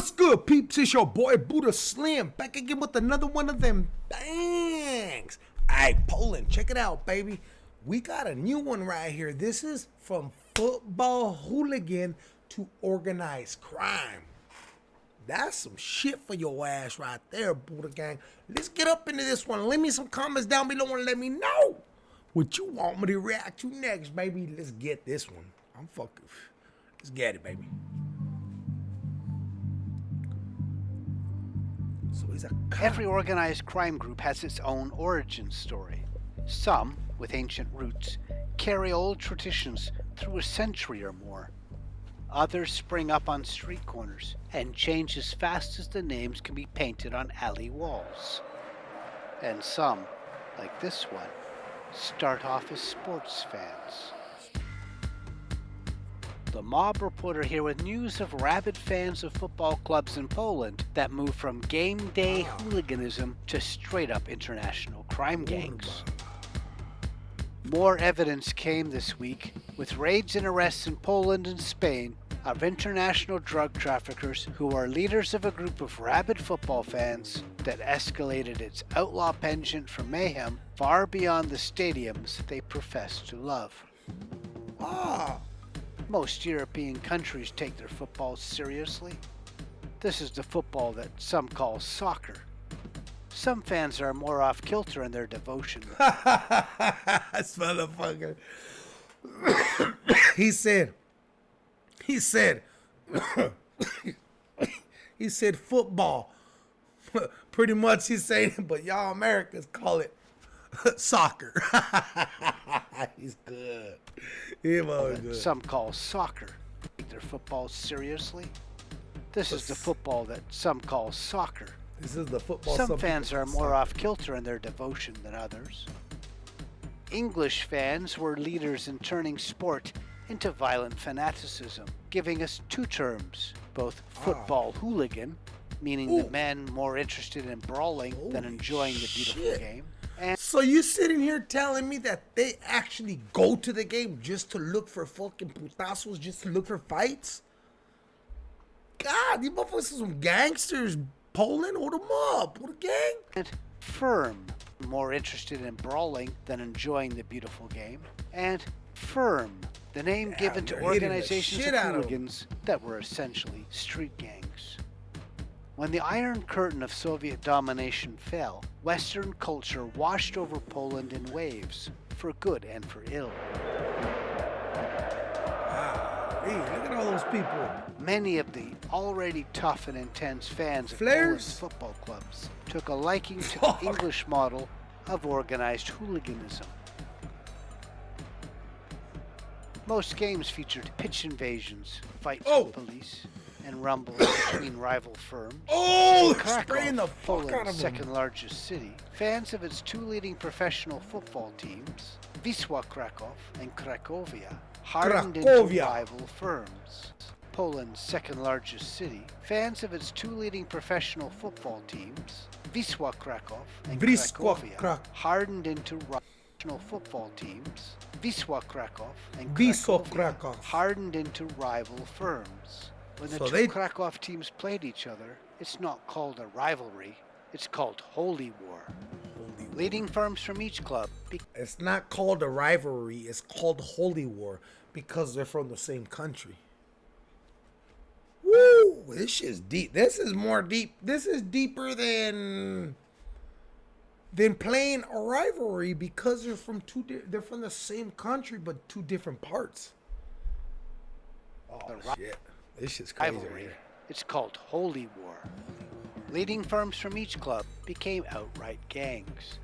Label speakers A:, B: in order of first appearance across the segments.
A: What's good, peeps? It's your boy Buddha Slim back again with another one of them bangs. Hey, Poland, check it out, baby. We got a new one right here. This is from football hooligan to organized crime. That's some shit for your ass right there, Buddha Gang. Let's get up into this one. Leave me some comments down below and let me know what you want me to react to next, baby. Let's get this one. I'm fucking. Let's get it, baby.
B: Every organized crime group has its own origin story. Some, with ancient roots, carry old traditions through a century or more. Others spring up on street corners and change as fast as the names can be painted on alley walls. And some, like this one, start off as sports fans. The mob reporter here with news of rabid fans of football clubs in Poland that move from game day hooliganism to straight up international crime gangs. More evidence came this week with raids and arrests in Poland and Spain of international drug traffickers who are leaders of a group of rabid football fans that escalated its outlaw penchant for mayhem far beyond the stadiums they profess to love.
A: Ah,
B: Most European countries take their football seriously. This is the football that some call soccer. Some fans are more off kilter in their devotion.
A: this motherfucker. he said, he said, he said football. Pretty much he's saying but y'all Americans call it soccer. He's good. He
B: that
A: good.
B: some call soccer. Take their football seriously. This is the football that some call soccer.
A: This is the football.
B: Some
A: people
B: fans are more
A: soccer.
B: off kilter in their devotion than others. English fans were leaders in turning sport into violent fanaticism, giving us two terms both ah. football hooligan, meaning the men more interested in brawling than
A: Holy
B: enjoying the beautiful
A: shit.
B: game, and
A: So you sitting here telling me that they actually go to the game just to look for fucking putazos, just to look for fights? God, these motherfuckers are some gangsters. Poland, hold them up. Hold a gang.
B: and firm, more interested in brawling than enjoying the beautiful game, and firm, the name given to
A: they're hitting the
B: organizations of
A: out of 'em.
B: hooligans that were essentially street gangs. When the Iron Curtain of Soviet domination fell, Western culture washed over Poland in waves, for good and for ill.
A: Ah, hey, look at all those people.
B: Many of the already tough and intense fans of
A: Flares?
B: Poland's football clubs took a liking to the English model of organized hooliganism. Most games featured pitch invasions, fights
A: Oh.
B: with police, and rumbles between rival firms.
A: Oh,
B: Krakow,
A: the
B: Poland's second largest city, fans of its two leading professional football teams, Wisła Krakow and Cracovia, hardened into rival firms. Poland's second largest city, fans of its two leading professional football teams, Wisła Krakow and
A: Wisła
B: Cracovia,
A: Krak-
B: hardened into professional football teams, Wisła Krakow and Cracovia,
A: Krakow.
B: hardened into rival firms. When the
A: So
B: two
A: they-
B: Krakow teams played each other, it's not called a rivalry, it's called holy war. Leading firms from each club
A: It's not called a rivalry. It's called holy war because they're from the same country. Woo! This is deep. This is more deep. This is deeper than than playing a rivalry because they're from two. They're from the same country but two different parts. Oh shit! This shit's crazy.
B: rivalry, it's called holy war. Leading firms from each club became outright gangs.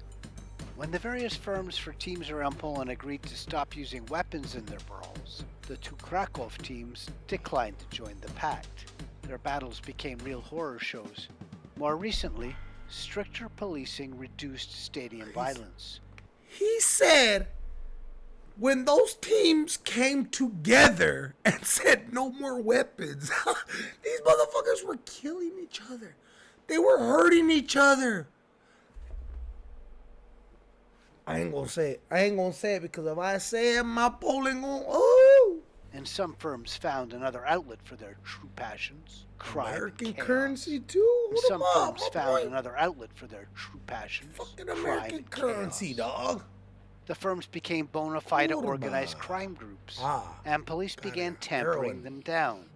B: When the various firms for teams around Poland agreed to stop using weapons in their brawls, the two Krakow teams declined to join the pact. Their battles became real horror shows. More recently, stricter policing reduced stadium violence.
A: He said when those teams came together and said no more weapons, these motherfuckers were killing each other. They were hurting each other. I ain't gonna say it. I ain't gonna say it because if I say it, my polling gonna oh
B: and some firms found another outlet for their true passions crime. and
A: American
B: chaos.
A: currency too.
B: Some firms found another outlet for their true passions
A: Fucking American
B: and
A: currency,
B: chaos.
A: dog.
B: The firms became bona fide
A: 'em
B: organized crime groups,
A: Ah,
B: and police began tampering
A: Heroin.
B: them down.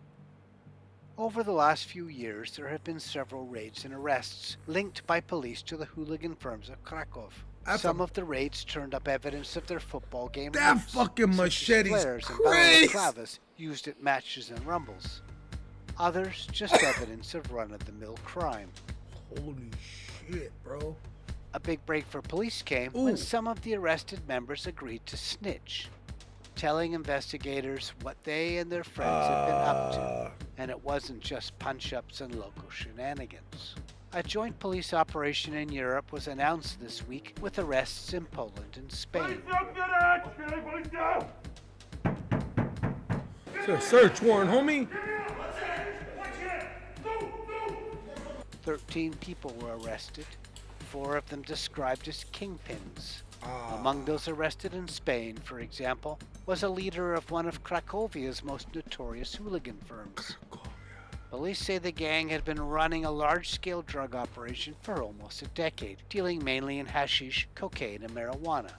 B: Over the last few years, there have been several raids and arrests linked by police to the hooligan firms of Krakow.
A: That's
B: Some
A: a-
B: of the raids turned up evidence of their football game.
A: That
B: roots,
A: fucking machete's
B: and
A: crazy.
B: used at matches and rumbles. Others just evidence of run-of-the-mill crime.
A: holy shit, bro.
B: A big break for police came
A: Ooh.
B: when some of the arrested members agreed to snitch, telling investigators what they and their friends had been up to,
A: Uh,
B: and it wasn't just punch ups and local shenanigans. A joint police operation in Europe was announced this week with arrests in Poland and Spain.
A: It's a search warrant, homie.
B: 13 people were arrested, four of them described as kingpins.
A: Ah,
B: Among those arrested in Spain, for example, was a leader of one of Cracovia's most notorious hooligan firms. Police say the gang had been running a large scale drug operation for almost a decade, dealing mainly in hashish, cocaine, and marijuana.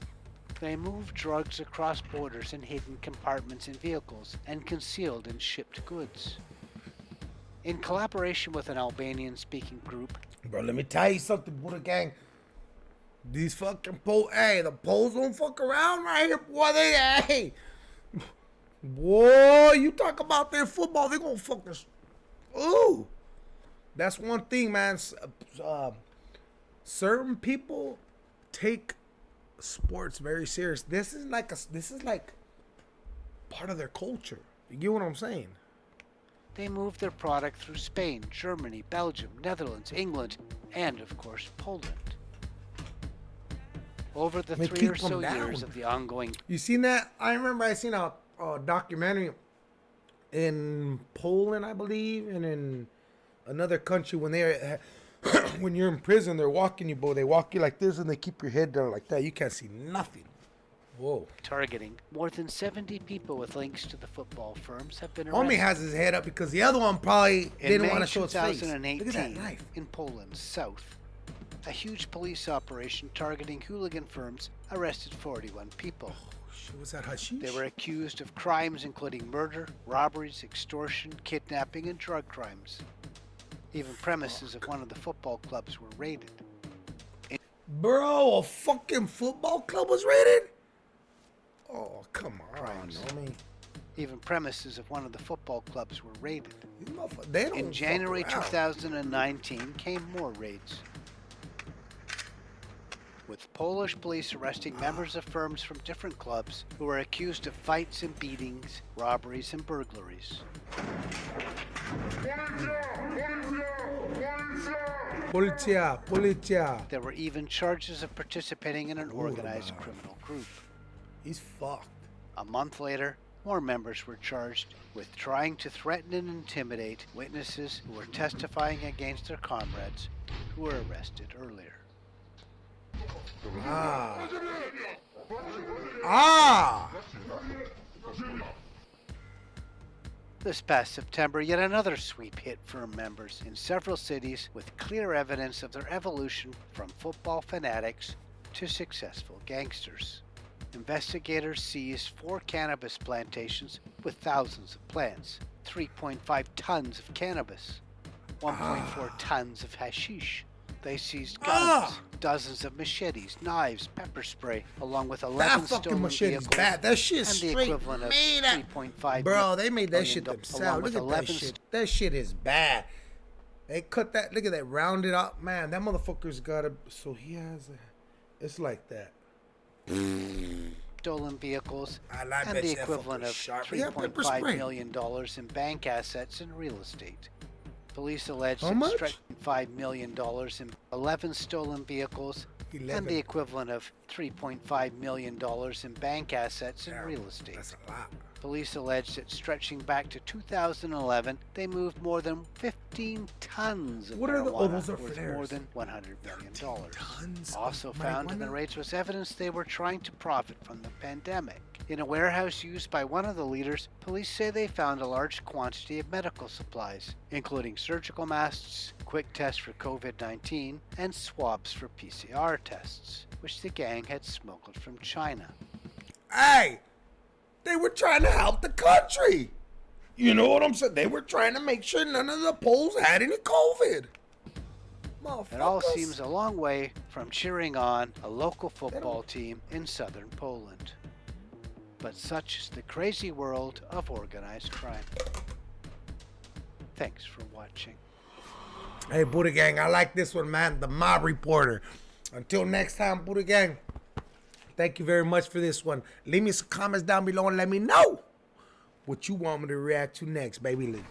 B: They moved drugs across borders in hidden compartments in vehicles and concealed in shipped goods. In collaboration with an Albanian speaking group,
A: Bro, let me tell you something, Buddha gang. These fucking pole, hey, the poles don't fuck around right here, boy. They, hey, boy, you talk about their football, they gonna fuck us. Ooh, that's one thing, man. Uh, certain people take sports very serious. This is like a, this is like part of their culture. You get what I'm saying?
B: They moved their product through Spain, Germany, Belgium, Netherlands, England, and of course Poland. Over the
A: They
B: three or so
A: down.
B: years of the ongoing
A: You seen that? I remember I seen a, a documentary in Poland, I believe, and in another country when they're when you're in prison, they're walking you, bro. They walk you like this, and they keep your head down like that. You can't see nothing. Whoa.
B: targeting, more than 70 people with links to the football firms have been
A: Homie
B: arrested.
A: has his head up because the other one probably
B: In
A: didn't
B: May
A: want to show his face.
B: 2018,
A: Look at that knife.
B: in Poland, south, a huge police operation targeting hooligan firms arrested 41 people.
A: Oh, shit, was that hashish?
B: They were accused of crimes including murder, robberies, extortion, kidnapping, and drug crimes. Even premises of one of the football clubs were raided.
A: Bro, a fucking football club was raided? Oh, come on, homie.
B: Even premises of one of the football clubs were raided. In January 2019 came more raids. With Polish police arresting members of firms from different clubs who were accused of fights and beatings, robberies, and burglaries. There were even charges of participating in an organized criminal group.
A: He's fucked.
B: A month later, more members were charged with trying to threaten and intimidate witnesses who were testifying against their comrades who were arrested earlier.
A: Ah. Ah.
B: This past September, yet another sweep hit firm members in several cities with clear evidence of their evolution from football fanatics to successful gangsters. Investigators seized four cannabis plantations with thousands of plants, 3.5 tons of cannabis, 1.4 tons of hashish. They seized guns,
A: Ah.
B: dozens of machetes, knives, pepper spray, along with 11
A: That
B: stolen vehicles
A: bad. That shit
B: and the
A: straight
B: equivalent of
A: made
B: 3.5
A: Bro, they made that shit themselves. Look at that shit. That shit is bad. They cut that. Look at that. Rounded up, man. That motherfucker's got a. So he has a. It's like that.
B: Stolen vehicles
A: I
B: and the equivalent of
A: sharp. Yeah, pepper
B: $3.5
A: spray.
B: million dollars in bank assets and real estate. Police allege
A: How
B: that
A: much?
B: stretching $5 million in 11 stolen vehicles and the equivalent of $3.5 million in bank assets and
A: Damn,
B: real estate.
A: That's a lot.
B: Police allege that stretching back to 2011, they moved more than 15 tons of
A: What are the- oh,
B: marijuana
A: those are
B: worth
A: flares.
B: more than $100 million. Also found in the raids was evidence they were trying to profit from the pandemic. In a warehouse used by one of the leaders, police say they found a large quantity of medical supplies, including surgical masks, quick tests for COVID 19, and swabs for PCR tests, which the gang had smuggled from China.
A: Hey, they were trying to help the country. You know what I'm saying? They were trying to make sure none of the Poles had any COVID.
B: It all seems a long way from cheering on a local football team in southern Poland. But such is the crazy world of organized crime. Thanks for watching.
A: Hey, Buddha Gang, I like this one, man. The Mob Reporter. Until next time, Buddha Gang, thank you very much for this one. Leave me some comments down below and let me know what you want me to react to next, baby.